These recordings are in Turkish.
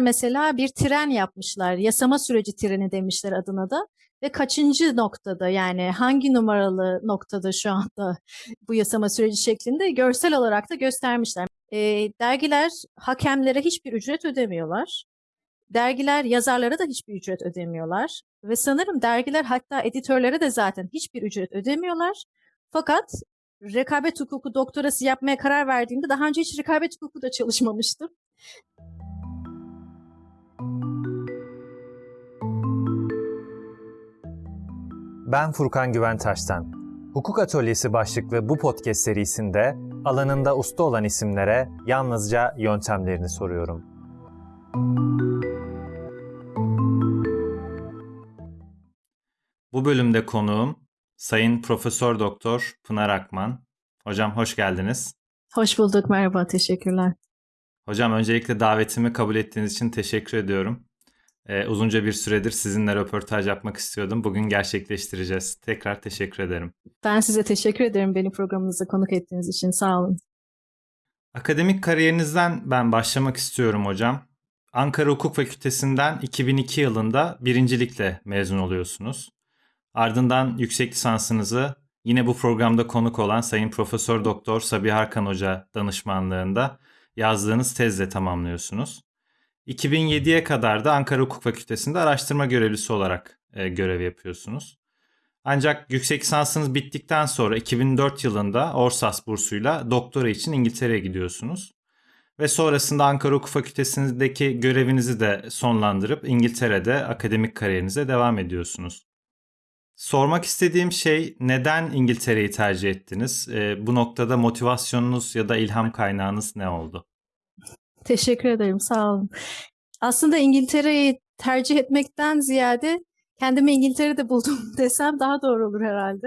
Mesela bir tren yapmışlar. Yasama süreci treni demişler adına da. Ve kaçıncı noktada yani hangi numaralı noktada şu anda bu yasama süreci şeklinde görsel olarak da göstermişler. E, dergiler hakemlere hiçbir ücret ödemiyorlar. Dergiler yazarlara da hiçbir ücret ödemiyorlar. Ve sanırım dergiler hatta editörlere de zaten hiçbir ücret ödemiyorlar. Fakat rekabet hukuku doktorası yapmaya karar verdiğimde daha önce hiç rekabet hukuku da çalışmamıştım. Ben Furkan Güventaş'tan. Hukuk Atölyesi başlıklı bu podcast serisinde alanında usta olan isimlere yalnızca yöntemlerini soruyorum. Bu bölümde konuğum Sayın Profesör Doktor Pınar Akman. Hocam hoş geldiniz. Hoş bulduk, merhaba, teşekkürler. Hocam öncelikle davetimi kabul ettiğiniz için teşekkür ediyorum. Ee, uzunca bir süredir sizinle röportaj yapmak istiyordum. Bugün gerçekleştireceğiz. Tekrar teşekkür ederim. Ben size teşekkür ederim beni programınıza konuk ettiğiniz için. Sağ olun. Akademik kariyerinizden ben başlamak istiyorum hocam. Ankara Hukuk Fakültesinden 2002 yılında birincilikle mezun oluyorsunuz. Ardından yüksek lisansınızı yine bu programda konuk olan Sayın Profesör Doktor Sabiha Arkan Hoca danışmanlığında yazdığınız tezle tamamlıyorsunuz. 2007'ye kadar da Ankara Hukuk Fakültesi'nde araştırma görevlisi olarak e, görev yapıyorsunuz. Ancak yüksek lisansınız bittikten sonra 2004 yılında Orsas bursuyla doktora için İngiltere'ye gidiyorsunuz. Ve sonrasında Ankara Hukuk Fakültesi'ndeki görevinizi de sonlandırıp İngiltere'de akademik kariyerinize devam ediyorsunuz. Sormak istediğim şey neden İngiltere'yi tercih ettiniz? E, bu noktada motivasyonunuz ya da ilham kaynağınız ne oldu? Teşekkür ederim, sağ olun. Aslında İngiltere'yi tercih etmekten ziyade kendimi İngiltere'de buldum desem daha doğru olur herhalde.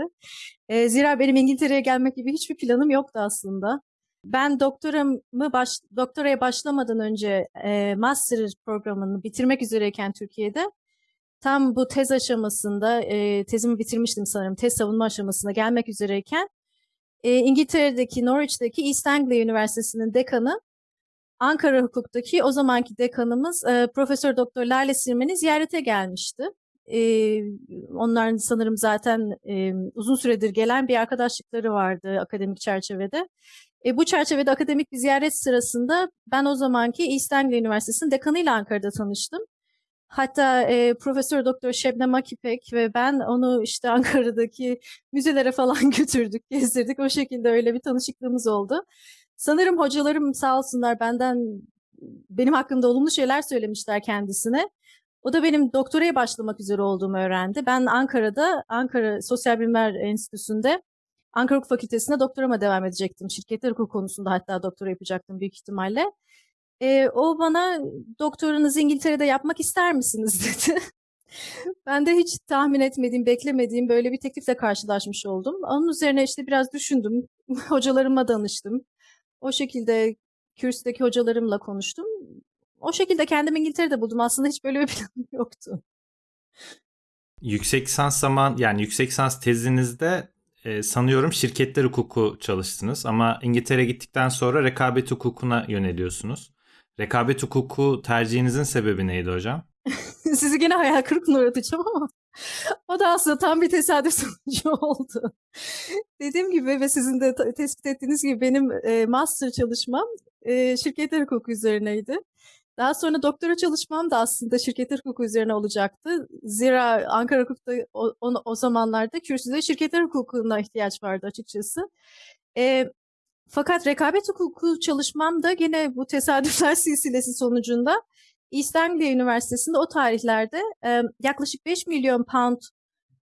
E, zira benim İngiltere'ye gelmek gibi hiçbir planım yoktu aslında. Ben doktoramı baş, doktoraya başlamadan önce e, master programını bitirmek üzereyken Türkiye'de tam bu tez aşamasında e, tezimi bitirmiştim sanırım tez savunma aşamasına gelmek üzereyken e, İngiltere'deki Norwich'teki East Anglia Üniversitesi'nin dekanı Ankara Hukuk'taki o zamanki dekanımız e, Profesör Doktor Lale Sirmen'i ziyarete gelmişti. E, onların sanırım zaten e, uzun süredir gelen bir arkadaşlıkları vardı akademik çerçevede. E, bu çerçevede akademik bir ziyaret sırasında ben o zamanki Anglia Üniversitesi'nin dekanıyla Ankara'da tanıştım. Hatta e, Profesör Doktor Şebnem Akipek ve ben onu işte Ankara'daki müzelere falan götürdük, gezdirdik. O şekilde öyle bir tanışıklığımız oldu. Sanırım hocalarım sağ olsunlar benden benim hakkımda olumlu şeyler söylemişler kendisine. O da benim doktoraya başlamak üzere olduğumu öğrendi. Ben Ankara'da, Ankara Sosyal Bilimler Enstitüsü'nde Ankara Hukuk Fakültesi'nde doktorama devam edecektim. Şirketler hukuku konusunda hatta doktora yapacaktım büyük ihtimalle. E, o bana doktoranızı İngiltere'de yapmak ister misiniz dedi. ben de hiç tahmin etmediğim, beklemediğim böyle bir teklifle karşılaşmış oldum. Onun üzerine işte biraz düşündüm. Hocalarıma danıştım. O şekilde kürsteki hocalarımla konuştum. O şekilde kendimi İngiltere'de buldum. Aslında hiç böyle bir planım yoktu. Yüksek lisans zaman yani yüksek lisans tezinizde e, sanıyorum şirketler hukuku çalıştınız ama İngiltere'ye gittikten sonra rekabet hukukuna yöneliyorsunuz. Rekabet hukuku tercihinizin sebebi neydi hocam? Sizi gene hayal kırıklığına uğratacağım ama o da aslında tam bir tesadüf sonucu oldu. Dediğim gibi ve sizin de tespit ettiğiniz gibi benim e, master çalışmam e, şirketler hukuku üzerineydi. Daha sonra doktora çalışmam da aslında şirketler hukuku üzerine olacaktı. Zira Ankara Hukuk'ta o, o, o zamanlarda kürsüde şirketler hukukuna ihtiyaç vardı açıkçası. E, fakat rekabet hukuku çalışmam da yine bu tesadüfler silsilesi sonucunda East Anglia Üniversitesi'nde o tarihlerde e, yaklaşık 5 milyon pound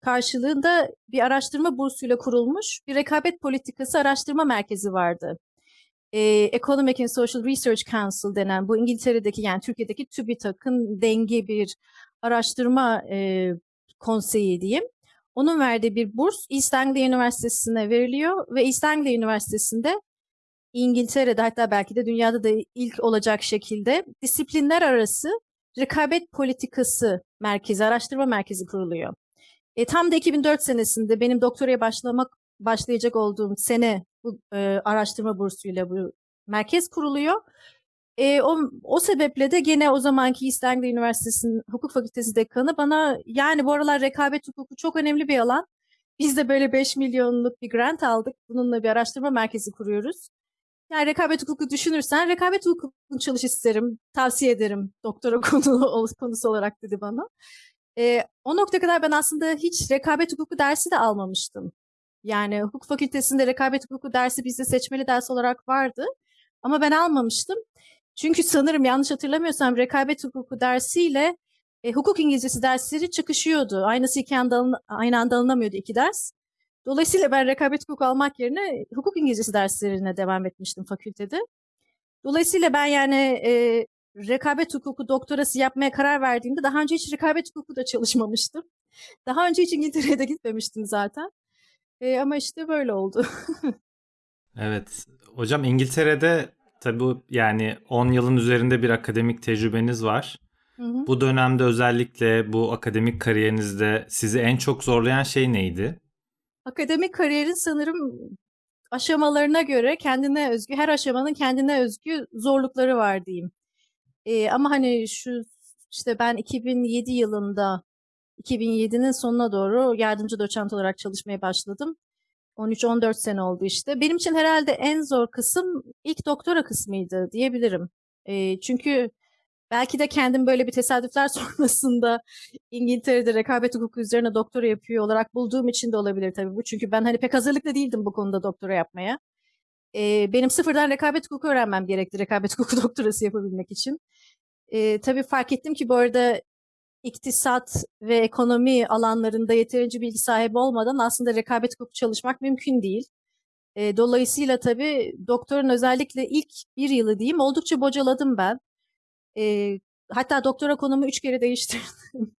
karşılığında bir araştırma bursuyla kurulmuş bir rekabet politikası araştırma merkezi vardı. E, Economic and Social Research Council denen bu İngiltere'deki yani Türkiye'deki TÜBİTAK'ın dengi bir araştırma e, konseyi diyeyim. Onun verdiği bir burs East Anglia Üniversitesi'ne veriliyor ve East Anglia Üniversitesi'nde İngiltere'de hatta belki de dünyada da ilk olacak şekilde disiplinler arası rekabet politikası merkezi, araştırma merkezi kuruluyor. E, tam da 2004 senesinde benim doktoraya başlamak başlayacak olduğum sene bu e, araştırma bursuyla bu merkez kuruluyor. E, o, o sebeple de gene o zamanki Anglia Üniversitesi'nin hukuk fakültesi dekanı bana yani bu aralar rekabet hukuku çok önemli bir alan. Biz de böyle 5 milyonluk bir grant aldık. Bununla bir araştırma merkezi kuruyoruz. Yani rekabet hukuku düşünürsen rekabet hukukunu çalış isterim, tavsiye ederim doktora konu, konusu olarak dedi bana. E, o nokta kadar ben aslında hiç rekabet hukuku dersi de almamıştım. Yani hukuk fakültesinde rekabet hukuku dersi bizde seçmeli ders olarak vardı. Ama ben almamıştım. Çünkü sanırım yanlış hatırlamıyorsam rekabet hukuku dersiyle e, hukuk İngilizcesi dersleri çıkışıyordu. Aynısı iki anda aynı anda alınamıyordu iki ders. Dolayısıyla ben rekabet hukuku almak yerine hukuk İngilizcesi derslerine devam etmiştim fakültede. Dolayısıyla ben yani e, rekabet hukuku doktorası yapmaya karar verdiğimde daha önce hiç rekabet hukuku da çalışmamıştım. Daha önce hiç İngiltere'ye de gitmemiştim zaten. E, ama işte böyle oldu. evet. Hocam İngiltere'de tabii yani 10 yılın üzerinde bir akademik tecrübeniz var. Hı hı. Bu dönemde özellikle bu akademik kariyerinizde sizi en çok zorlayan şey neydi? Akademik kariyerin sanırım aşamalarına göre kendine özgü, her aşamanın kendine özgü zorlukları var diyeyim. Ee, ama hani şu işte ben 2007 yılında 2007'nin sonuna doğru yardımcı doçent olarak çalışmaya başladım. 13-14 sene oldu işte. Benim için herhalde en zor kısım ilk doktora kısmıydı diyebilirim. E, çünkü belki de kendim böyle bir tesadüfler sonrasında İngiltere'de rekabet hukuku üzerine doktora yapıyor olarak bulduğum için de olabilir tabii bu. Çünkü ben hani pek hazırlıklı değildim bu konuda doktora yapmaya. E, benim sıfırdan rekabet hukuku öğrenmem gerekti rekabet hukuku doktorası yapabilmek için. E, tabii fark ettim ki bu arada iktisat ve ekonomi alanlarında yeterince bilgi sahibi olmadan aslında rekabet hukuku çalışmak mümkün değil. E, dolayısıyla tabii doktorun özellikle ilk bir yılı diyeyim oldukça bocaladım ben. E, hatta doktora konumu üç kere değiştirdim.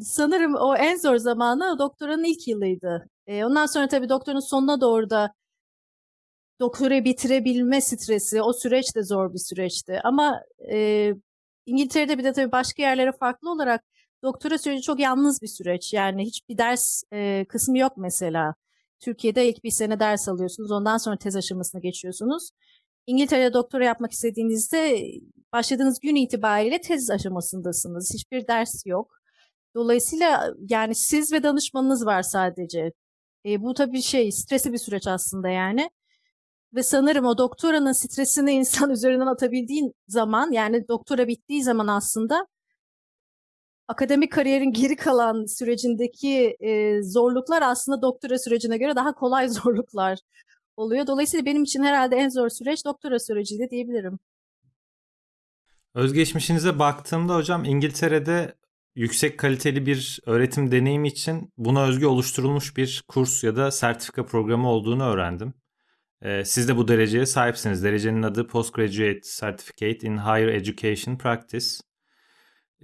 Sanırım o en zor zamanı doktoranın ilk yılıydı. E, ondan sonra tabii doktorun sonuna doğru da doktora bitirebilme stresi, o süreç de zor bir süreçti. Ama e, İngiltere'de bir de tabii başka yerlere farklı olarak doktora süreci çok yalnız bir süreç. Yani hiçbir ders e, kısmı yok mesela. Türkiye'de ilk bir sene ders alıyorsunuz. Ondan sonra tez aşamasına geçiyorsunuz. İngiltere'de doktora yapmak istediğinizde başladığınız gün itibariyle tez aşamasındasınız. Hiçbir ders yok. Dolayısıyla yani siz ve danışmanınız var sadece. E, bu tabii şey stresli bir süreç aslında yani. Ve sanırım o doktoranın stresini insan üzerinden atabildiğin zaman yani doktora bittiği zaman aslında akademik kariyerin geri kalan sürecindeki e, zorluklar aslında doktora sürecine göre daha kolay zorluklar oluyor. Dolayısıyla benim için herhalde en zor süreç doktora süreciydi diyebilirim. Özgeçmişinize baktığımda hocam İngiltere'de yüksek kaliteli bir öğretim deneyimi için buna özgü oluşturulmuş bir kurs ya da sertifika programı olduğunu öğrendim. Ee, siz de bu dereceye sahipsiniz. Derecenin adı Postgraduate Certificate in Higher Education Practice.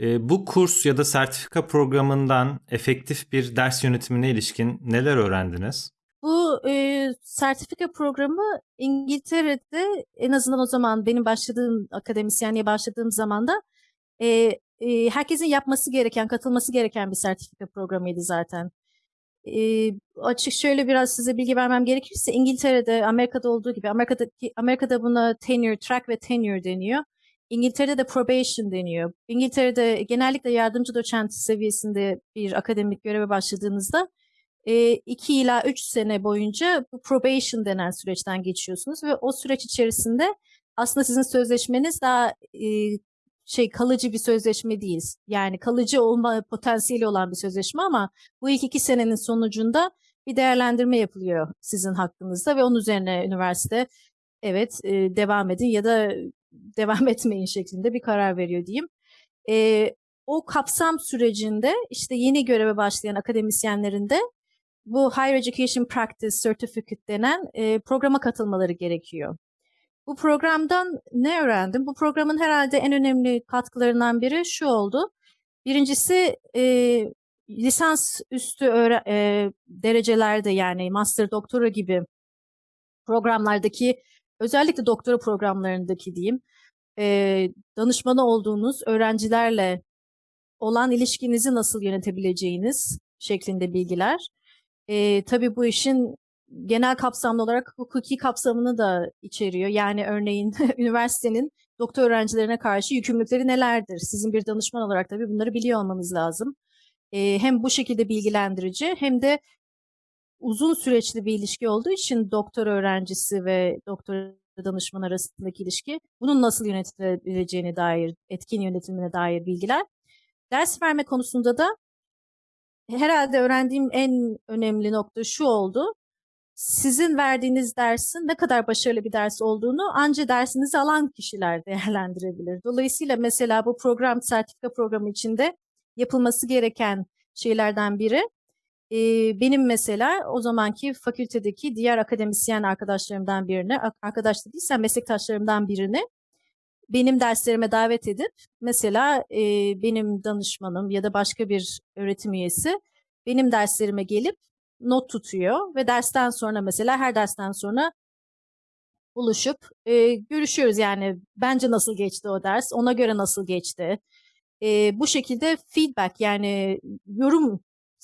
Ee, bu kurs ya da sertifika programından efektif bir ders yönetimine ilişkin neler öğrendiniz? E, sertifika programı İngiltere'de en azından o zaman benim başladığım akademisyenliğe başladığım zaman da e, e, herkesin yapması gereken, katılması gereken bir sertifika programıydı zaten e, açık şöyle biraz size bilgi vermem gerekirse İngiltere'de Amerika'da olduğu gibi Amerika'da Amerika'da buna tenure track ve tenure deniyor. İngiltere'de de probation deniyor. İngiltere'de genellikle yardımcı doçent seviyesinde bir akademik göreve başladığınızda e, iki ila üç sene boyunca bu probation denen süreçten geçiyorsunuz ve o süreç içerisinde aslında sizin sözleşmeniz daha şey kalıcı bir sözleşme değil. Yani kalıcı olma potansiyeli olan bir sözleşme ama bu ilk iki senenin sonucunda bir değerlendirme yapılıyor sizin hakkınızda ve onun üzerine üniversite evet e, devam edin ya da devam etmeyin şeklinde bir karar veriyor diyeyim. E, o kapsam sürecinde işte yeni göreve başlayan akademisyenlerin de bu Higher Education Practice Certificate denen e, programa katılmaları gerekiyor. Bu programdan ne öğrendim? Bu programın herhalde en önemli katkılarından biri şu oldu. Birincisi e, lisans üstü e, derecelerde yani master doktora gibi programlardaki özellikle doktora programlarındaki diyeyim e, danışmanı olduğunuz öğrencilerle olan ilişkinizi nasıl yönetebileceğiniz şeklinde bilgiler. E, tabii bu işin genel kapsamlı olarak hukuki kapsamını da içeriyor. Yani örneğin üniversitenin doktor öğrencilerine karşı yükümlülükleri nelerdir? Sizin bir danışman olarak tabii bunları biliyor olmanız lazım. Ee, hem bu şekilde bilgilendirici hem de uzun süreçli bir ilişki olduğu için doktor öğrencisi ve doktor danışman arasındaki ilişki bunun nasıl yönetilebileceğine dair, etkin yönetimine dair bilgiler. Ders verme konusunda da herhalde öğrendiğim en önemli nokta şu oldu. Sizin verdiğiniz dersin ne kadar başarılı bir ders olduğunu anca dersinizi alan kişiler değerlendirebilir. Dolayısıyla mesela bu program, sertifika programı içinde yapılması gereken şeylerden biri benim mesela o zamanki fakültedeki diğer akademisyen arkadaşlarımdan birini, arkadaş değilsem meslektaşlarımdan birini benim derslerime davet edip mesela e, benim danışmanım ya da başka bir öğretim üyesi benim derslerime gelip not tutuyor ve dersten sonra mesela her dersten sonra buluşup e, görüşüyoruz yani bence nasıl geçti o ders, ona göre nasıl geçti. E, bu şekilde feedback yani yorum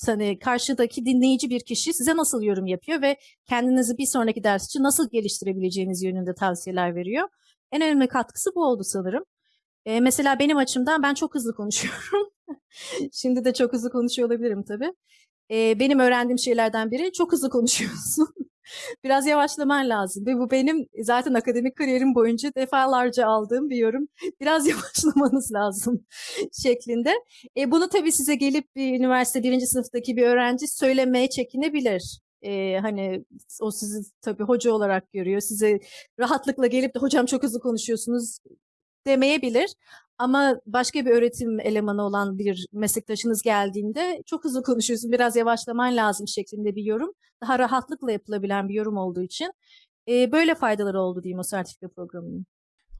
hani karşıdaki dinleyici bir kişi size nasıl yorum yapıyor ve kendinizi bir sonraki ders için nasıl geliştirebileceğiniz yönünde tavsiyeler veriyor. En önemli katkısı bu oldu sanırım. E, mesela benim açımdan ben çok hızlı konuşuyorum. Şimdi de çok hızlı konuşuyor olabilirim tabii. E, benim öğrendiğim şeylerden biri çok hızlı konuşuyorsun. Biraz yavaşlaman lazım. Ve bu benim zaten akademik kariyerim boyunca defalarca aldığım bir yorum. Biraz yavaşlamanız lazım şeklinde. E, bunu tabii size gelip bir üniversite birinci sınıftaki bir öğrenci söylemeye çekinebilir. Ee, hani o sizi tabii hoca olarak görüyor. Size rahatlıkla gelip de hocam çok hızlı konuşuyorsunuz demeyebilir. Ama başka bir öğretim elemanı olan bir meslektaşınız geldiğinde çok hızlı konuşuyorsun, biraz yavaşlaman lazım şeklinde bir yorum. Daha rahatlıkla yapılabilen bir yorum olduğu için e, böyle faydaları oldu diyeyim o sertifika programının.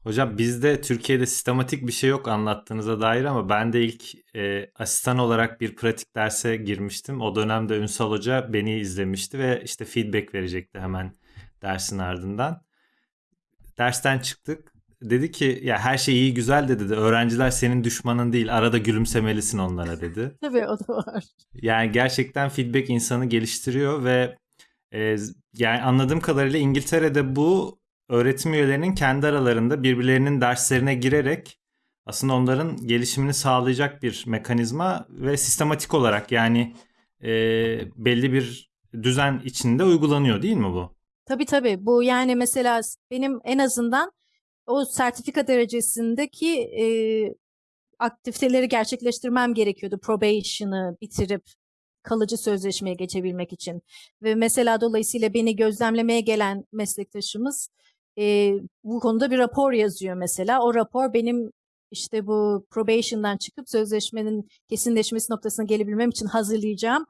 Hocam bizde Türkiye'de sistematik bir şey yok anlattığınıza dair ama ben de ilk e, asistan olarak bir pratik derse girmiştim. O dönemde Ünsal Hoca beni izlemişti ve işte feedback verecekti hemen dersin ardından. Dersten çıktık. Dedi ki ya her şey iyi güzel de dedi. Öğrenciler senin düşmanın değil. Arada gülümsemelisin onlara dedi. Tabii o da var. Yani gerçekten feedback insanı geliştiriyor ve e, yani anladığım kadarıyla İngiltere'de bu öğretim üyelerinin kendi aralarında birbirlerinin derslerine girerek aslında onların gelişimini sağlayacak bir mekanizma ve sistematik olarak yani e, belli bir düzen içinde uygulanıyor değil mi bu? Tabii tabii. Bu yani mesela benim en azından o sertifika derecesindeki e, aktiviteleri gerçekleştirmem gerekiyordu. Probation'ı bitirip kalıcı sözleşmeye geçebilmek için. Ve mesela dolayısıyla beni gözlemlemeye gelen meslektaşımız e, bu konuda bir rapor yazıyor mesela. O rapor benim işte bu probation'dan çıkıp sözleşmenin kesinleşmesi noktasına gelebilmem için hazırlayacağım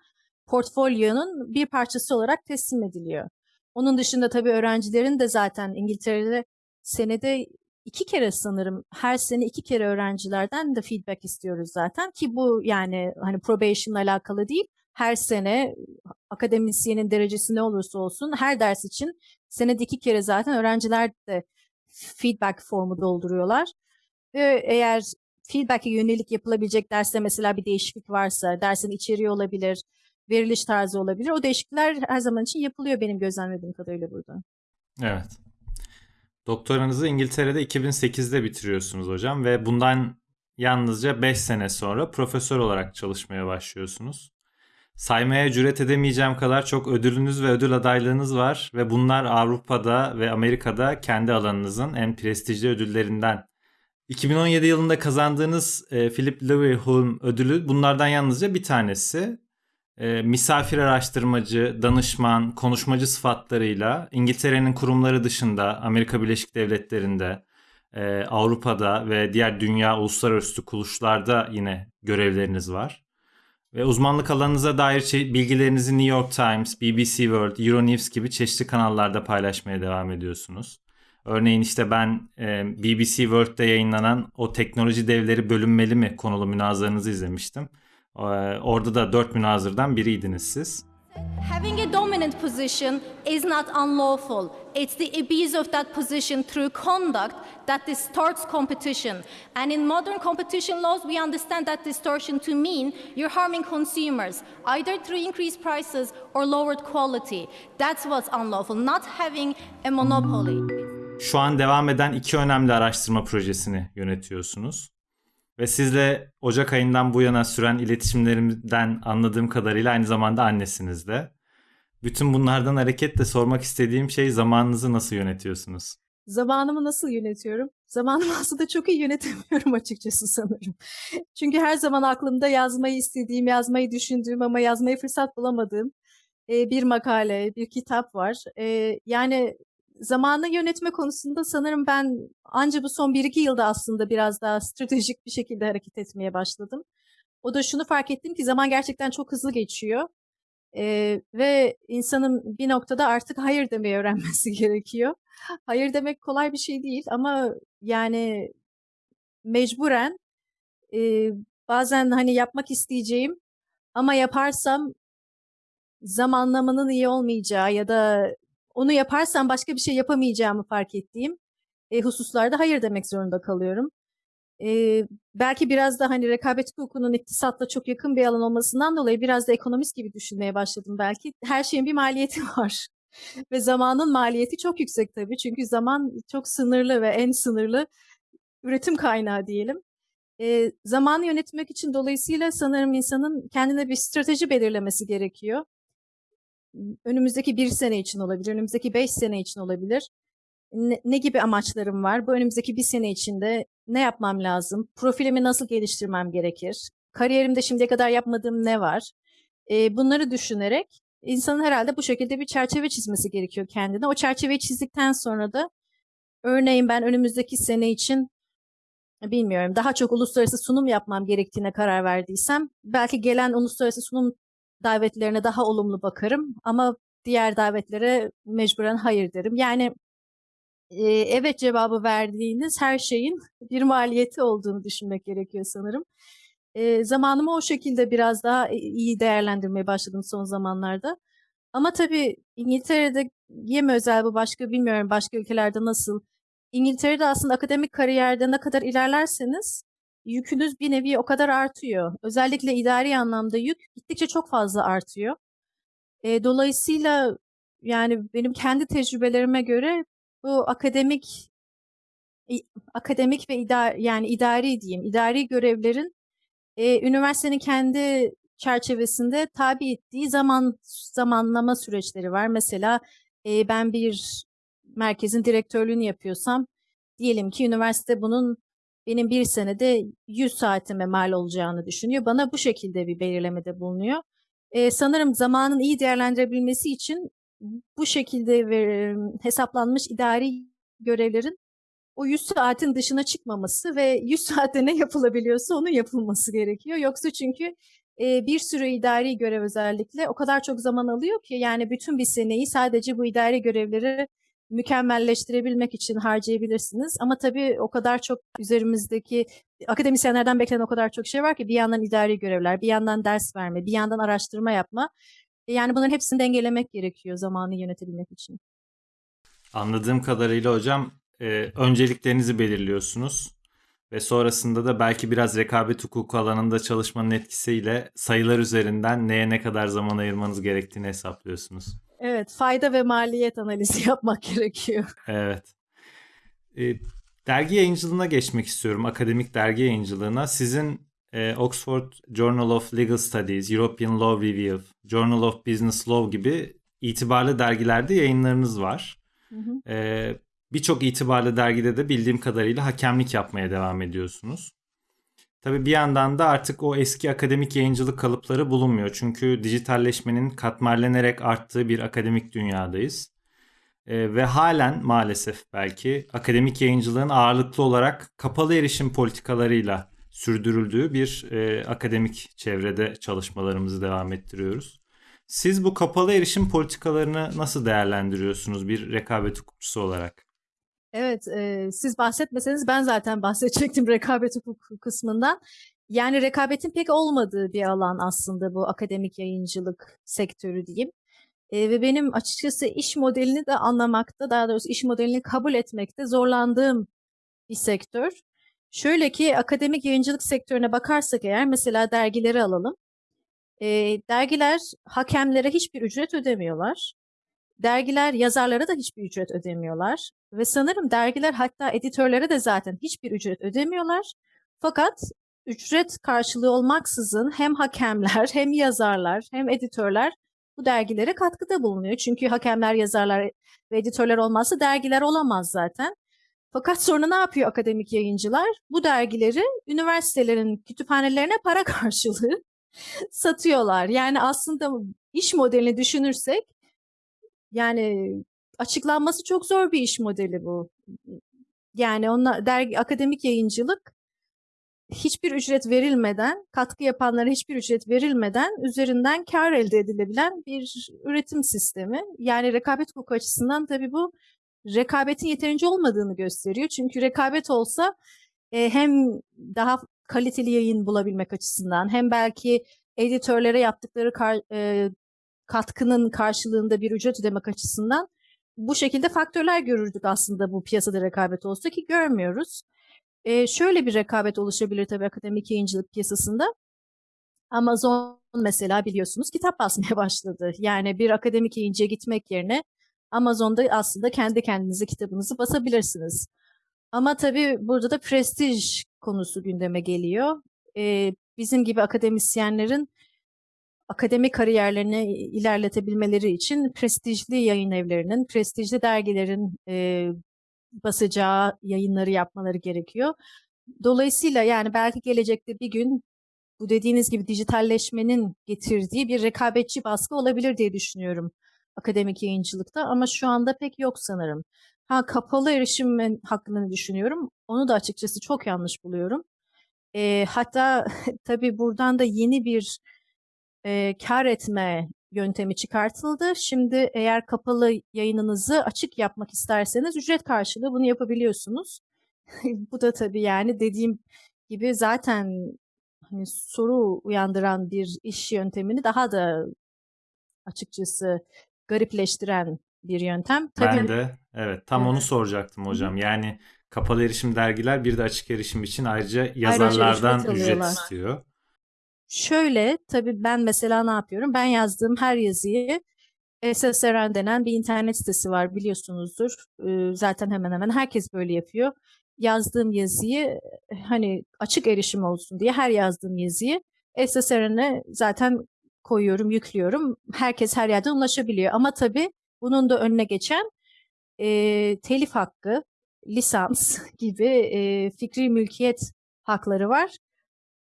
portfolyonun bir parçası olarak teslim ediliyor. Onun dışında tabii öğrencilerin de zaten İngiltere'de senede iki kere sanırım her sene iki kere öğrencilerden de feedback istiyoruz zaten ki bu yani hani probation alakalı değil her sene akademisyenin derecesi ne olursa olsun her ders için senede iki kere zaten öğrenciler de feedback formu dolduruyorlar. Ve eğer feedback'e yönelik yapılabilecek derste mesela bir değişiklik varsa, dersin içeriği olabilir, veriliş tarzı olabilir. O değişiklikler her zaman için yapılıyor benim gözlemlediğim kadarıyla burada. Evet. Doktoranızı İngiltere'de 2008'de bitiriyorsunuz hocam ve bundan yalnızca 5 sene sonra profesör olarak çalışmaya başlıyorsunuz. Saymaya cüret edemeyeceğim kadar çok ödülünüz ve ödül adaylığınız var ve bunlar Avrupa'da ve Amerika'da kendi alanınızın en prestijli ödüllerinden. 2017 yılında kazandığınız e, Philip Leverhulme ödülü bunlardan yalnızca bir tanesi. E, misafir araştırmacı, danışman, konuşmacı sıfatlarıyla İngiltere'nin kurumları dışında Amerika Birleşik Devletleri'nde, e, Avrupa'da ve diğer dünya uluslararası kuruluşlarda yine görevleriniz var. Ve uzmanlık alanınıza dair bilgilerinizi New York Times, BBC World, Euronews gibi çeşitli kanallarda paylaşmaya devam ediyorsunuz. Örneğin işte ben e, BBC World'de yayınlanan o teknoloji devleri bölünmeli mi konulu münazaranızı izlemiştim. E, orada da dört münazırdan biriydiniz siz. Having a dominant position is not unlawful. It's the abuse of that position through conduct that distorts competition. And in modern competition laws, we understand that distortion to mean you're harming consumers, either through increased prices or lowered quality. That's what's unlawful, not having a monopoly. şu an devam eden iki önemli araştırma projesini yönetiyorsunuz. Ve sizle Ocak ayından bu yana süren iletişimlerimden anladığım kadarıyla aynı zamanda annesiniz de. Bütün bunlardan hareketle sormak istediğim şey zamanınızı nasıl yönetiyorsunuz? Zamanımı nasıl yönetiyorum? Zamanımı aslında çok iyi yönetemiyorum açıkçası sanırım. Çünkü her zaman aklımda yazmayı istediğim, yazmayı düşündüğüm ama yazmayı fırsat bulamadığım bir makale, bir kitap var. Yani zamanı yönetme konusunda sanırım ben anca bu son 1-2 yılda aslında biraz daha stratejik bir şekilde hareket etmeye başladım. O da şunu fark ettim ki zaman gerçekten çok hızlı geçiyor. E, ve insanın bir noktada artık hayır demeyi öğrenmesi gerekiyor. Hayır demek kolay bir şey değil ama yani mecburen e, bazen hani yapmak isteyeceğim ama yaparsam zamanlamanın iyi olmayacağı ya da onu yaparsam başka bir şey yapamayacağımı fark ettiğim e, hususlarda hayır demek zorunda kalıyorum. E, belki biraz da hani rekabet hukukunun iktisatla çok yakın bir alan olmasından dolayı biraz da ekonomist gibi düşünmeye başladım belki. Her şeyin bir maliyeti var. Ve zamanın maliyeti çok yüksek tabii. Çünkü zaman çok sınırlı ve en sınırlı üretim kaynağı diyelim. E, zamanı yönetmek için dolayısıyla sanırım insanın kendine bir strateji belirlemesi gerekiyor. Önümüzdeki bir sene için olabilir, önümüzdeki beş sene için olabilir. Ne, ne gibi amaçlarım var? Bu önümüzdeki bir sene içinde ne yapmam lazım? Profilimi nasıl geliştirmem gerekir? Kariyerimde şimdiye kadar yapmadığım ne var? E, bunları düşünerek insanın herhalde bu şekilde bir çerçeve çizmesi gerekiyor kendine. O çerçeveyi çizdikten sonra da örneğin ben önümüzdeki sene için bilmiyorum daha çok uluslararası sunum yapmam gerektiğine karar verdiysem belki gelen uluslararası sunum davetlerine daha olumlu bakarım ama diğer davetlere mecburen hayır derim. Yani e, evet cevabı verdiğiniz her şeyin bir maliyeti olduğunu düşünmek gerekiyor sanırım. E, zamanımı o şekilde biraz daha iyi değerlendirmeye başladım son zamanlarda. Ama tabii İngiltere'de mi özel bu başka bilmiyorum başka ülkelerde nasıl. İngiltere'de aslında akademik kariyerde ne kadar ilerlerseniz yükünüz bir nevi o kadar artıyor. Özellikle idari anlamda yük gittikçe çok fazla artıyor. E, dolayısıyla yani benim kendi tecrübelerime göre bu akademik akademik ve idari yani idari diyeyim idari görevlerin e, üniversitenin kendi çerçevesinde tabi ettiği zaman zamanlama süreçleri var. Mesela e, ben bir merkezin direktörlüğünü yapıyorsam diyelim ki üniversite bunun benim bir senede 100 saatime mal olacağını düşünüyor. Bana bu şekilde bir belirlemede bulunuyor. E, sanırım zamanın iyi değerlendirebilmesi için bu şekilde ver, hesaplanmış idari görevlerin o 100 saatin dışına çıkmaması ve 100 saatte ne yapılabiliyorsa onun yapılması gerekiyor. Yoksa çünkü e, bir sürü idari görev özellikle o kadar çok zaman alıyor ki yani bütün bir seneyi sadece bu idari görevleri mükemmelleştirebilmek için harcayabilirsiniz. Ama tabii o kadar çok üzerimizdeki akademisyenlerden beklenen o kadar çok şey var ki bir yandan idari görevler, bir yandan ders verme, bir yandan araştırma yapma. Yani bunların hepsini dengelemek gerekiyor zamanı yönetebilmek için. Anladığım kadarıyla hocam e, önceliklerinizi belirliyorsunuz ve sonrasında da belki biraz rekabet hukuku alanında çalışmanın etkisiyle sayılar üzerinden neye ne kadar zaman ayırmanız gerektiğini hesaplıyorsunuz. Evet, fayda ve maliyet analizi yapmak gerekiyor. Evet. E, dergi yayıncılığına geçmek istiyorum, akademik dergi yayıncılığına. Sizin e, Oxford Journal of Legal Studies, European Law Review, Journal of Business Law gibi itibarlı dergilerde yayınlarınız var. Hı hı. E, Birçok itibarlı dergide de bildiğim kadarıyla hakemlik yapmaya devam ediyorsunuz. Tabii bir yandan da artık o eski akademik yayıncılık kalıpları bulunmuyor. Çünkü dijitalleşmenin katmerlenerek arttığı bir akademik dünyadayız. E, ve halen maalesef belki akademik yayıncılığın ağırlıklı olarak kapalı erişim politikalarıyla sürdürüldüğü bir e, akademik çevrede çalışmalarımızı devam ettiriyoruz. Siz bu kapalı erişim politikalarını nasıl değerlendiriyorsunuz bir rekabet hukukçusu olarak? Evet, e, siz bahsetmeseniz ben zaten bahsedecektim rekabet hukuku kısmından. Yani rekabetin pek olmadığı bir alan aslında bu akademik yayıncılık sektörü diyeyim. E, ve benim açıkçası iş modelini de anlamakta, daha doğrusu iş modelini kabul etmekte zorlandığım bir sektör. Şöyle ki akademik yayıncılık sektörüne bakarsak eğer mesela dergileri alalım. E, dergiler hakemlere hiçbir ücret ödemiyorlar Dergiler yazarlara da hiçbir ücret ödemiyorlar. Ve sanırım dergiler hatta editörlere de zaten hiçbir ücret ödemiyorlar. Fakat ücret karşılığı olmaksızın hem hakemler hem yazarlar hem editörler bu dergilere katkıda bulunuyor. Çünkü hakemler, yazarlar ve editörler olmazsa dergiler olamaz zaten. Fakat sonra ne yapıyor akademik yayıncılar? Bu dergileri üniversitelerin kütüphanelerine para karşılığı satıyorlar. Yani aslında iş modelini düşünürsek yani açıklanması çok zor bir iş modeli bu. Yani onlar dergi akademik yayıncılık hiçbir ücret verilmeden, katkı yapanlara hiçbir ücret verilmeden üzerinden kar elde edilebilen bir üretim sistemi. Yani rekabet hukuku açısından tabii bu rekabetin yeterince olmadığını gösteriyor. Çünkü rekabet olsa e, hem daha kaliteli yayın bulabilmek açısından hem belki editörlere yaptıkları kar, e, katkının karşılığında bir ücret ödemek açısından bu şekilde faktörler görürdük aslında bu piyasada rekabet olsa ki görmüyoruz. E, şöyle bir rekabet oluşabilir tabii akademik yayıncılık piyasasında. Amazon mesela biliyorsunuz kitap basmaya başladı. Yani bir akademik yayıncıya gitmek yerine Amazon'da aslında kendi kendinize kitabınızı basabilirsiniz. Ama tabii burada da prestij konusu gündeme geliyor. Ee, bizim gibi akademisyenlerin akademik kariyerlerini ilerletebilmeleri için prestijli yayın evlerinin, prestijli dergilerin e, basacağı yayınları yapmaları gerekiyor. Dolayısıyla yani belki gelecekte bir gün bu dediğiniz gibi dijitalleşmenin getirdiği bir rekabetçi baskı olabilir diye düşünüyorum akademik yayıncılıkta ama şu anda pek yok sanırım. Ha kapalı erişim hakkında düşünüyorum. Onu da açıkçası çok yanlış buluyorum. E, hatta tabii buradan da yeni bir e, kar etme yöntemi çıkartıldı. Şimdi eğer kapalı yayınınızı açık yapmak isterseniz ücret karşılığı bunu yapabiliyorsunuz. Bu da tabii yani dediğim gibi zaten hani soru uyandıran bir iş yöntemini daha da açıkçası garipleştiren bir yöntem. Tabii, Ben de evet tam onu soracaktım hocam. Yani kapalı erişim dergiler bir de açık erişim için ayrıca yazarlardan ücret ücret istiyor. Şöyle tabii ben mesela ne yapıyorum? Ben yazdığım her yazıyı SSRN denen bir internet sitesi var biliyorsunuzdur. Zaten hemen hemen herkes böyle yapıyor. Yazdığım yazıyı hani açık erişim olsun diye her yazdığım yazıyı SSRN'e zaten koyuyorum, yüklüyorum. Herkes her yerden ulaşabiliyor. Ama tabii bunun da önüne geçen e, telif hakkı, lisans gibi e, fikri mülkiyet hakları var.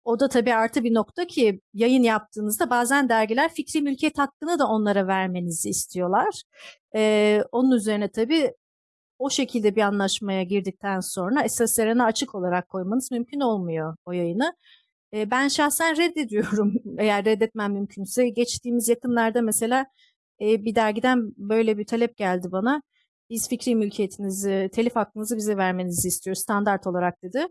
O da tabii artı bir nokta ki yayın yaptığınızda bazen dergiler fikri mülkiyet hakkını da onlara vermenizi istiyorlar. Ee, onun üzerine tabii o şekilde bir anlaşmaya girdikten sonra SSRN'e açık olarak koymanız mümkün olmuyor o yayını. Ee, ben şahsen reddediyorum eğer reddetmem mümkünse. Geçtiğimiz yakınlarda mesela e, bir dergiden böyle bir talep geldi bana. Biz fikri mülkiyetinizi, telif hakkınızı bize vermenizi istiyoruz standart olarak dedi.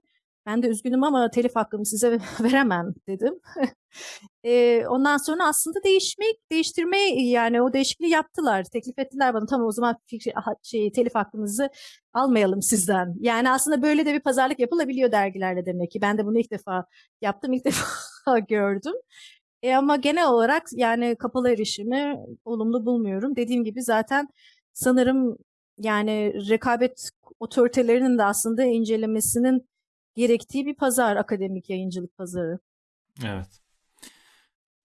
Ben de üzgünüm ama telif hakkımı size veremem dedim. e, ondan sonra aslında değişmek, değiştirmeyi yani o değişikliği yaptılar. Teklif ettiler bana tamam o zaman fikri, şey, telif hakkınızı almayalım sizden. Yani aslında böyle de bir pazarlık yapılabiliyor dergilerle demek ki. Ben de bunu ilk defa yaptım, ilk defa gördüm. E, ama genel olarak yani kapalı erişimi olumlu bulmuyorum. Dediğim gibi zaten sanırım yani rekabet otoritelerinin de aslında incelemesinin gerektiği bir pazar, akademik yayıncılık pazarı. Evet.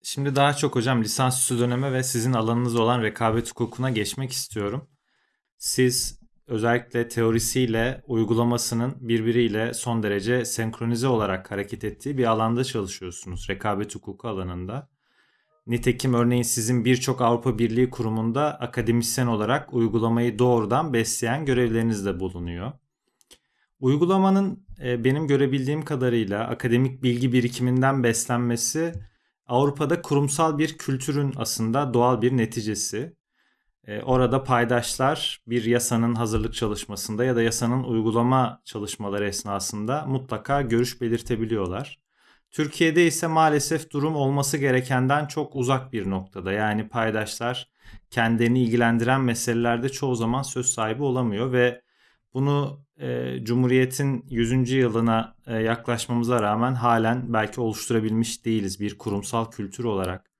Şimdi daha çok hocam lisansüstü döneme ve sizin alanınız olan rekabet hukukuna geçmek istiyorum. Siz özellikle teorisiyle uygulamasının birbiriyle son derece senkronize olarak hareket ettiği bir alanda çalışıyorsunuz rekabet hukuku alanında. Nitekim örneğin sizin birçok Avrupa Birliği kurumunda akademisyen olarak uygulamayı doğrudan besleyen görevleriniz de bulunuyor. Uygulamanın e, benim görebildiğim kadarıyla akademik bilgi birikiminden beslenmesi Avrupa'da kurumsal bir kültürün aslında doğal bir neticesi. E, orada paydaşlar bir yasanın hazırlık çalışmasında ya da yasanın uygulama çalışmaları esnasında mutlaka görüş belirtebiliyorlar. Türkiye'de ise maalesef durum olması gerekenden çok uzak bir noktada. Yani paydaşlar kendini ilgilendiren meselelerde çoğu zaman söz sahibi olamıyor ve bunu e, Cumhuriyet'in 100. yılına e, yaklaşmamıza rağmen halen belki oluşturabilmiş değiliz bir kurumsal kültür olarak.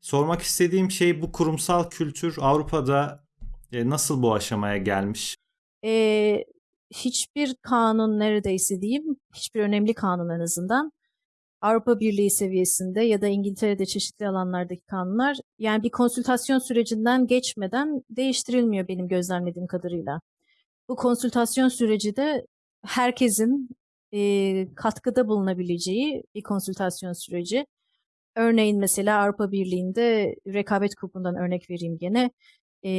Sormak istediğim şey bu kurumsal kültür Avrupa'da E, nasıl bu aşamaya gelmiş? Ee, hiçbir kanun neredeyse diyeyim, hiçbir önemli kanun en azından Avrupa Birliği seviyesinde ya da İngiltere'de çeşitli alanlardaki kanunlar yani bir konsültasyon sürecinden geçmeden değiştirilmiyor benim gözlemlediğim kadarıyla. Bu konsültasyon süreci de herkesin e, katkıda bulunabileceği bir konsültasyon süreci. Örneğin mesela Avrupa Birliği'nde rekabet kurumundan örnek vereyim gene. E,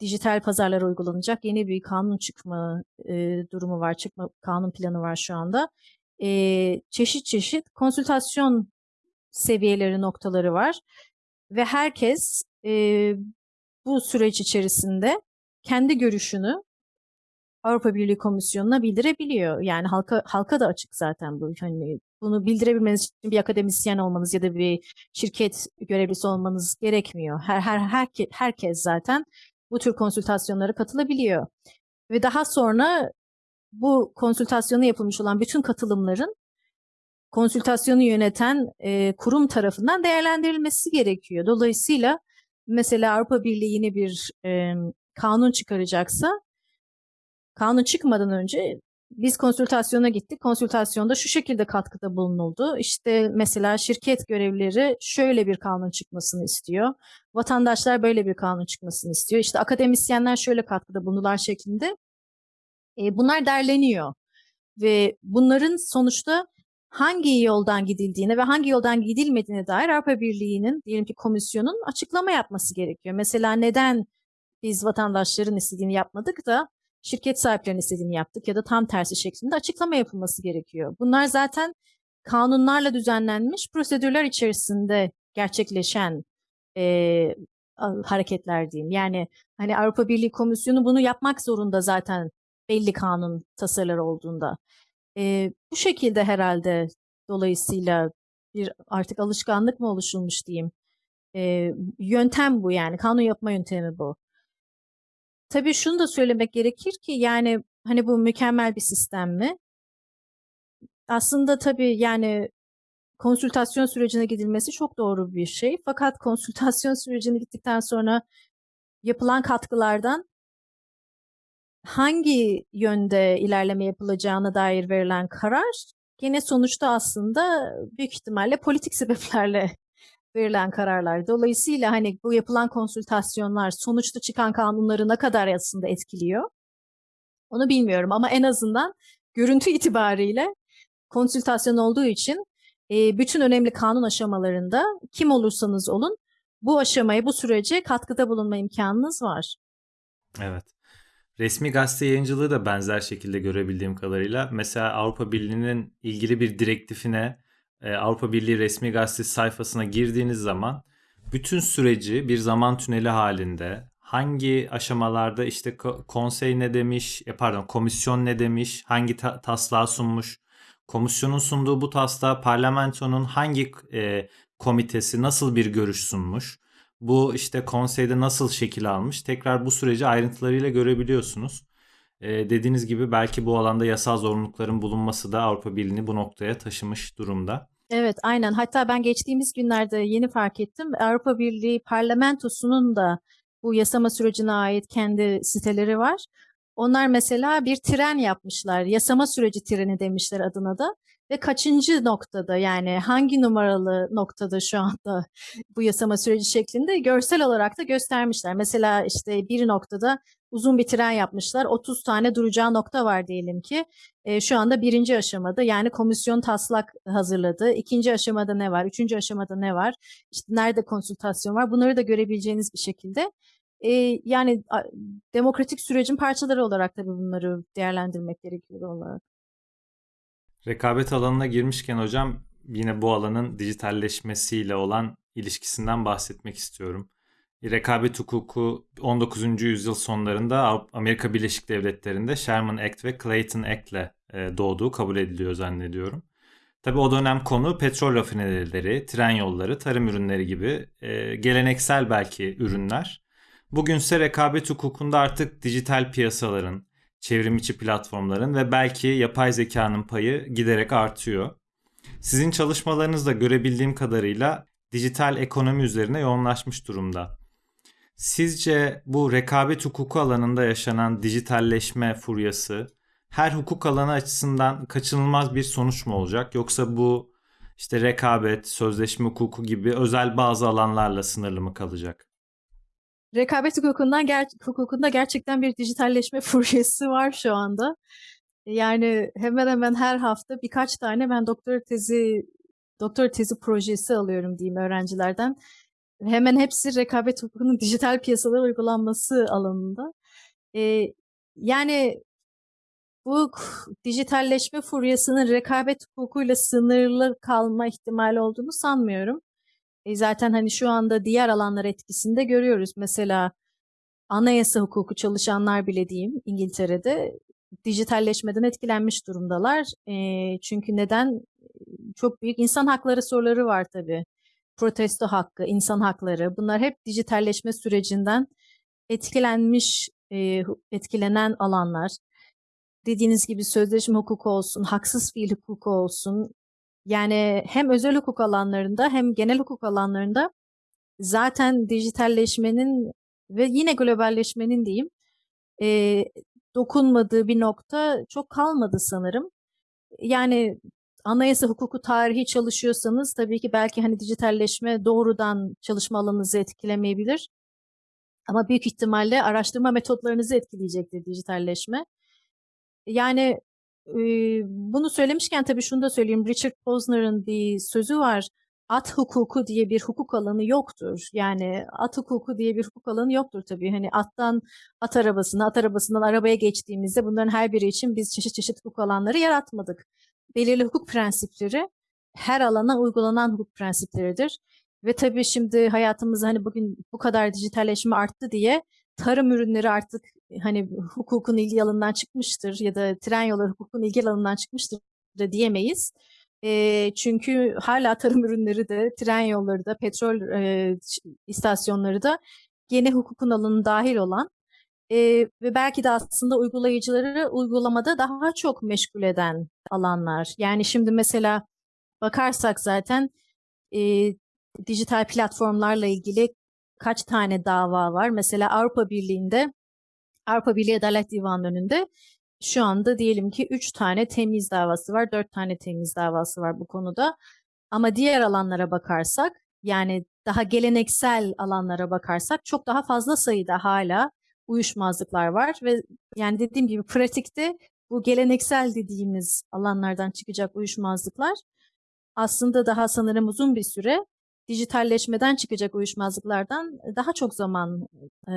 dijital pazarlara uygulanacak yeni bir kanun çıkma e, durumu var, çıkma kanun planı var şu anda. E, çeşit çeşit konsültasyon seviyeleri noktaları var ve herkes e, bu süreç içerisinde kendi görüşünü Avrupa Birliği Komisyonu'na bildirebiliyor. Yani halka halka da açık zaten bu. Hani bunu bildirebilmeniz için bir akademisyen olmanız ya da bir şirket görevlisi olmanız gerekmiyor. Her her herke, herkes zaten bu tür konsültasyonlara katılabiliyor. Ve daha sonra bu konsültasyona yapılmış olan bütün katılımların konsültasyonu yöneten e, kurum tarafından değerlendirilmesi gerekiyor. Dolayısıyla mesela Avrupa Birliği yeni bir e, kanun çıkaracaksa kanun çıkmadan önce biz konsültasyona gittik. Konsültasyonda şu şekilde katkıda bulunuldu. İşte mesela şirket görevlileri şöyle bir kanun çıkmasını istiyor. Vatandaşlar böyle bir kanun çıkmasını istiyor. İşte akademisyenler şöyle katkıda bulundular şeklinde. E, bunlar derleniyor. Ve bunların sonuçta hangi yoldan gidildiğine ve hangi yoldan gidilmediğine dair Avrupa Birliği'nin diyelim ki komisyonun açıklama yapması gerekiyor. Mesela neden biz vatandaşların istediğini yapmadık da şirket sahiplerinin istediğini yaptık ya da tam tersi şeklinde açıklama yapılması gerekiyor. Bunlar zaten kanunlarla düzenlenmiş prosedürler içerisinde gerçekleşen e, hareketler diyeyim. Yani hani Avrupa Birliği Komisyonu bunu yapmak zorunda zaten belli kanun tasarıları olduğunda. E, bu şekilde herhalde dolayısıyla bir artık alışkanlık mı oluşulmuş diyeyim. E, yöntem bu yani kanun yapma yöntemi bu. Tabii şunu da söylemek gerekir ki yani hani bu mükemmel bir sistem mi? Aslında tabii yani konsültasyon sürecine gidilmesi çok doğru bir şey. Fakat konsültasyon sürecine gittikten sonra yapılan katkılardan hangi yönde ilerleme yapılacağına dair verilen karar gene sonuçta aslında büyük ihtimalle politik sebeplerle verilen kararlar. Dolayısıyla hani bu yapılan konsültasyonlar sonuçta çıkan kanunları ne kadar aslında etkiliyor? Onu bilmiyorum ama en azından görüntü itibariyle konsültasyon olduğu için e, bütün önemli kanun aşamalarında kim olursanız olun bu aşamaya, bu sürece katkıda bulunma imkanınız var. Evet. Resmi gazete yayıncılığı da benzer şekilde görebildiğim kadarıyla. Mesela Avrupa Birliği'nin ilgili bir direktifine e, Avrupa Birliği resmi gazetesi sayfasına girdiğiniz zaman bütün süreci bir zaman tüneli halinde hangi aşamalarda işte konsey ne demiş, e, pardon komisyon ne demiş, hangi ta- taslağı sunmuş, komisyonun sunduğu bu taslağı parlamentonun hangi e, komitesi nasıl bir görüş sunmuş, bu işte konseyde nasıl şekil almış tekrar bu süreci ayrıntılarıyla görebiliyorsunuz. Ee, dediğiniz gibi belki bu alanda yasal zorunlulukların bulunması da Avrupa Birliği'ni bu noktaya taşımış durumda. Evet aynen hatta ben geçtiğimiz günlerde yeni fark ettim Avrupa Birliği parlamentosunun da bu yasama sürecine ait kendi siteleri var. Onlar mesela bir tren yapmışlar. Yasama süreci treni demişler adına da. Ve kaçıncı noktada yani hangi numaralı noktada şu anda bu yasama süreci şeklinde görsel olarak da göstermişler. Mesela işte bir noktada uzun bir tren yapmışlar. 30 tane duracağı nokta var diyelim ki. E, şu anda birinci aşamada yani komisyon taslak hazırladı. İkinci aşamada ne var? Üçüncü aşamada ne var? İşte nerede konsültasyon var? Bunları da görebileceğiniz bir şekilde. E, yani a, demokratik sürecin parçaları olarak tabii bunları değerlendirmek gerekiyor olarak. Rekabet alanına girmişken hocam yine bu alanın dijitalleşmesiyle olan ilişkisinden bahsetmek istiyorum. Rekabet hukuku 19. yüzyıl sonlarında Amerika Birleşik Devletleri'nde Sherman Act ve Clayton Act ile e, doğduğu kabul ediliyor zannediyorum. Tabi o dönem konu petrol rafinerileri, tren yolları, tarım ürünleri gibi e, geleneksel belki ürünler. Bugünse rekabet hukukunda artık dijital piyasaların, çevrim içi platformların ve belki yapay zekanın payı giderek artıyor. Sizin çalışmalarınızda görebildiğim kadarıyla dijital ekonomi üzerine yoğunlaşmış durumda. Sizce bu rekabet hukuku alanında yaşanan dijitalleşme furyası her hukuk alanı açısından kaçınılmaz bir sonuç mu olacak? Yoksa bu işte rekabet, sözleşme hukuku gibi özel bazı alanlarla sınırlı mı kalacak? Rekabet hukukundan ger- hukukunda gerçekten bir dijitalleşme furyası var şu anda. Yani hemen hemen her hafta birkaç tane ben doktora tezi doktora tezi projesi alıyorum diyeyim öğrencilerden. Hemen hepsi rekabet hukukunun dijital piyasalara uygulanması alanında. Ee, yani bu dijitalleşme furyasının rekabet hukukuyla sınırlı kalma ihtimali olduğunu sanmıyorum. E zaten hani şu anda diğer alanlar etkisinde görüyoruz. Mesela anayasa hukuku çalışanlar bile diyeyim İngiltere'de dijitalleşmeden etkilenmiş durumdalar. E, çünkü neden? Çok büyük insan hakları soruları var tabii. Protesto hakkı, insan hakları bunlar hep dijitalleşme sürecinden etkilenmiş, e, etkilenen alanlar. Dediğiniz gibi sözleşme hukuku olsun, haksız fiil hukuku olsun. Yani hem özel hukuk alanlarında hem genel hukuk alanlarında zaten dijitalleşmenin ve yine globalleşmenin diyeyim e, dokunmadığı bir nokta çok kalmadı sanırım. Yani anayasa hukuku tarihi çalışıyorsanız tabii ki belki hani dijitalleşme doğrudan çalışma alanınızı etkilemeyebilir. Ama büyük ihtimalle araştırma metotlarınızı etkileyecektir dijitalleşme. Yani bunu söylemişken tabii şunu da söyleyeyim. Richard Posner'ın bir sözü var. At hukuku diye bir hukuk alanı yoktur. Yani at hukuku diye bir hukuk alanı yoktur tabii. Hani attan at arabasına, at arabasından arabaya geçtiğimizde bunların her biri için biz çeşit çeşit hukuk alanları yaratmadık. Belirli hukuk prensipleri her alana uygulanan hukuk prensipleridir. Ve tabii şimdi hayatımızda hani bugün bu kadar dijitalleşme arttı diye tarım ürünleri artık hani hukukun ilgi alanından çıkmıştır ya da tren yolları hukukun ilgi alanından çıkmıştır da diyemeyiz. E, çünkü hala tarım ürünleri de, tren yolları da, petrol e, istasyonları da gene hukukun alanı dahil olan e, ve belki de aslında uygulayıcıları uygulamada daha çok meşgul eden alanlar. Yani şimdi mesela bakarsak zaten e, dijital platformlarla ilgili kaç tane dava var? Mesela Avrupa Birliği'nde Avrupa Birliği Adalet Divanı'nın önünde şu anda diyelim ki 3 tane temiz davası var, 4 tane temiz davası var bu konuda. Ama diğer alanlara bakarsak yani daha geleneksel alanlara bakarsak çok daha fazla sayıda hala uyuşmazlıklar var ve yani dediğim gibi pratikte bu geleneksel dediğimiz alanlardan çıkacak uyuşmazlıklar aslında daha sanırım uzun bir süre dijitalleşmeden çıkacak uyuşmazlıklardan daha çok zaman e,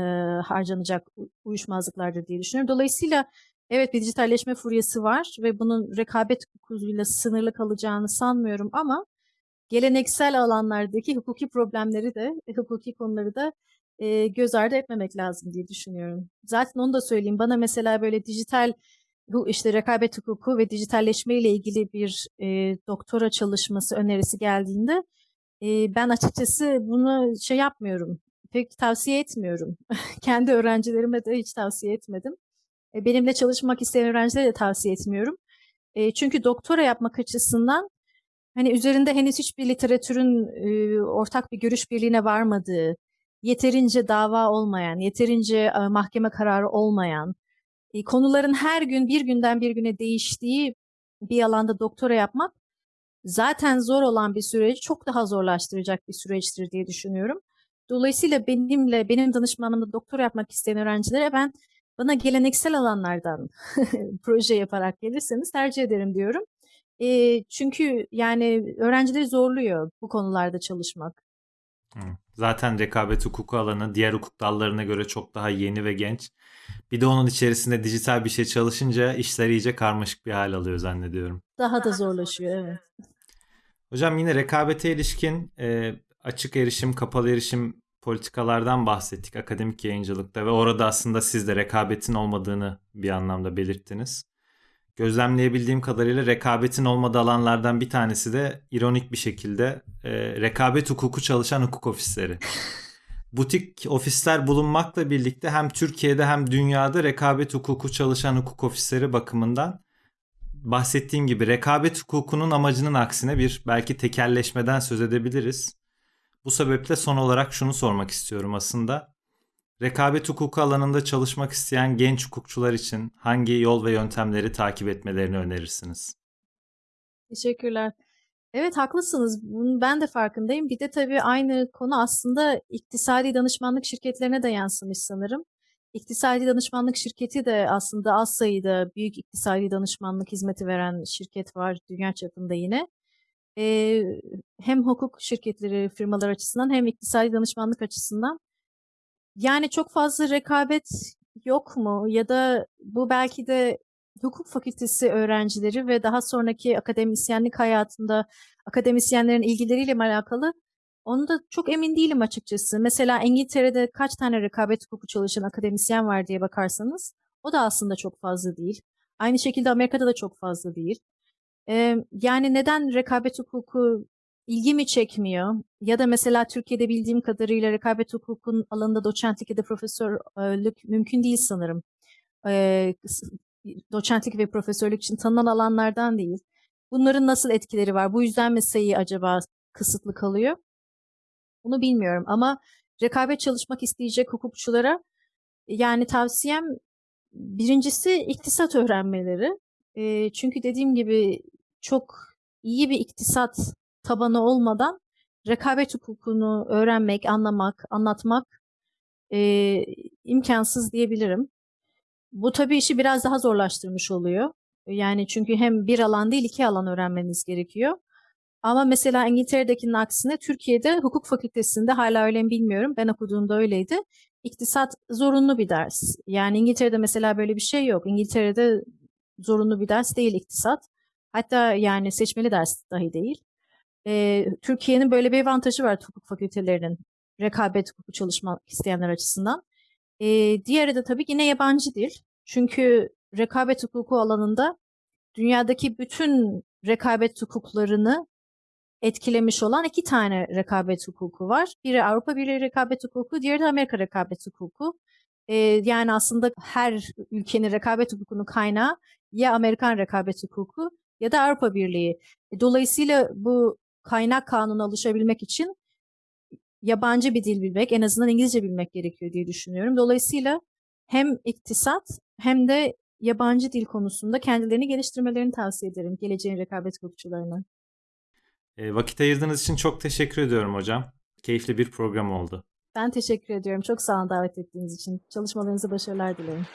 harcanacak uyuşmazlıklardır diye düşünüyorum. Dolayısıyla evet bir dijitalleşme furyası var ve bunun rekabet hukukuyla sınırlı kalacağını sanmıyorum ama geleneksel alanlardaki hukuki problemleri de, hukuki konuları da e, göz ardı etmemek lazım diye düşünüyorum. Zaten onu da söyleyeyim. Bana mesela böyle dijital bu işte rekabet hukuku ve dijitalleşme ile ilgili bir e, doktora çalışması önerisi geldiğinde e, ben açıkçası bunu şey yapmıyorum. Pek tavsiye etmiyorum. Kendi öğrencilerime de hiç tavsiye etmedim. E, benimle çalışmak isteyen öğrencilere de tavsiye etmiyorum. E, çünkü doktora yapmak açısından hani üzerinde henüz hiçbir literatürün e, ortak bir görüş birliğine varmadığı, yeterince dava olmayan, yeterince e, mahkeme kararı olmayan, e, konuların her gün bir günden bir güne değiştiği bir alanda doktora yapmak zaten zor olan bir süreci çok daha zorlaştıracak bir süreçtir diye düşünüyorum. Dolayısıyla benimle, benim danışmanımla doktora yapmak isteyen öğrencilere ben bana geleneksel alanlardan proje yaparak gelirseniz tercih ederim diyorum. E, çünkü yani öğrencileri zorluyor bu konularda çalışmak. Zaten rekabet hukuku alanı diğer hukuk dallarına göre çok daha yeni ve genç. Bir de onun içerisinde dijital bir şey çalışınca işler iyice karmaşık bir hal alıyor zannediyorum. Daha da zorlaşıyor evet. Hocam yine rekabete ilişkin e, açık erişim, kapalı erişim politikalardan bahsettik akademik yayıncılıkta ve orada aslında siz de rekabetin olmadığını bir anlamda belirttiniz. Gözlemleyebildiğim kadarıyla rekabetin olmadığı alanlardan bir tanesi de ironik bir şekilde e, rekabet hukuku çalışan hukuk ofisleri. Butik ofisler bulunmakla birlikte hem Türkiye'de hem dünyada rekabet hukuku çalışan hukuk ofisleri bakımından bahsettiğim gibi rekabet hukukunun amacının aksine bir belki tekelleşmeden söz edebiliriz. Bu sebeple son olarak şunu sormak istiyorum aslında. Rekabet hukuku alanında çalışmak isteyen genç hukukçular için hangi yol ve yöntemleri takip etmelerini önerirsiniz? Teşekkürler. Evet haklısınız. Bunun ben de farkındayım. Bir de tabii aynı konu aslında iktisadi danışmanlık şirketlerine de yansımış sanırım. İktisadi danışmanlık şirketi de aslında az sayıda büyük iktisadi danışmanlık hizmeti veren şirket var dünya çapında yine. Ee, hem hukuk şirketleri, firmalar açısından hem iktisadi danışmanlık açısından. Yani çok fazla rekabet yok mu? Ya da bu belki de hukuk fakültesi öğrencileri ve daha sonraki akademisyenlik hayatında akademisyenlerin ilgileriyle mi alakalı? Onu da çok emin değilim açıkçası. Mesela İngiltere'de kaç tane rekabet hukuku çalışan akademisyen var diye bakarsanız o da aslında çok fazla değil. Aynı şekilde Amerika'da da çok fazla değil. Ee, yani neden rekabet hukuku ilgimi çekmiyor? Ya da mesela Türkiye'de bildiğim kadarıyla rekabet hukukun alanında doçentlik ya da profesörlük mümkün değil sanırım. Ee, doçentlik ve profesörlük için tanınan alanlardan değil. Bunların nasıl etkileri var? Bu yüzden mi sayı acaba kısıtlı kalıyor? Bunu bilmiyorum ama rekabet çalışmak isteyecek hukukçulara yani tavsiyem birincisi iktisat öğrenmeleri. E, çünkü dediğim gibi çok iyi bir iktisat tabanı olmadan rekabet hukukunu öğrenmek, anlamak, anlatmak e, imkansız diyebilirim. Bu tabii işi biraz daha zorlaştırmış oluyor. Yani çünkü hem bir alan değil iki alan öğrenmeniz gerekiyor. Ama mesela İngiltere'dekinin aksine Türkiye'de hukuk fakültesinde hala öyle mi bilmiyorum. Ben okuduğumda öyleydi. İktisat zorunlu bir ders. Yani İngiltere'de mesela böyle bir şey yok. İngiltere'de zorunlu bir ders değil iktisat. Hatta yani seçmeli ders dahi değil. Ee, Türkiye'nin böyle bir avantajı var hukuk fakültelerinin rekabet hukuku çalışmak isteyenler açısından. Ee, diğeri de tabii yine yabancı dil. Çünkü rekabet hukuku alanında dünyadaki bütün rekabet hukuklarını etkilemiş olan iki tane rekabet hukuku var. Biri Avrupa Birliği rekabet hukuku, diğeri de Amerika rekabet hukuku. Ee, yani aslında her ülkenin rekabet hukukunun kaynağı ya Amerikan rekabet hukuku ya da Avrupa Birliği. E, Dolayısıyla bu kaynak kanuna alışabilmek için yabancı bir dil bilmek, en azından İngilizce bilmek gerekiyor diye düşünüyorum. Dolayısıyla hem iktisat hem de yabancı dil konusunda kendilerini geliştirmelerini tavsiye ederim geleceğin rekabet hukukçularına. E, vakit ayırdığınız için çok teşekkür ediyorum hocam. Keyifli bir program oldu. Ben teşekkür ediyorum. Çok sağ olun davet ettiğiniz için. Çalışmalarınıza başarılar dilerim.